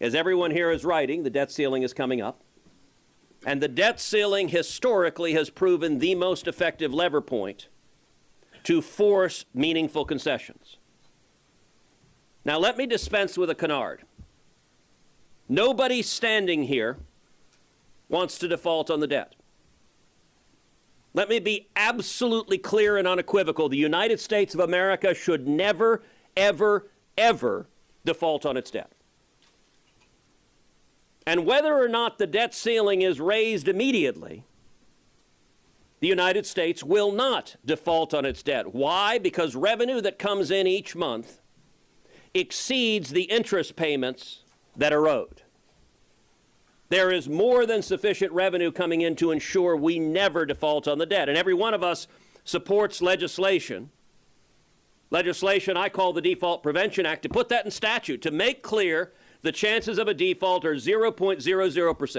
As everyone here is writing, the debt ceiling is coming up. And the debt ceiling historically has proven the most effective lever point to force meaningful concessions. Now, let me dispense with a canard. Nobody standing here wants to default on the debt. Let me be absolutely clear and unequivocal. The United States of America should never, ever, ever default on its debt. And whether or not the debt ceiling is raised immediately, the United States will not default on its debt. Why? Because revenue that comes in each month exceeds the interest payments that are owed. There is more than sufficient revenue coming in to ensure we never default on the debt. And every one of us supports legislation, legislation I call the Default Prevention Act, to put that in statute, to make clear the chances of a default are 0.00%.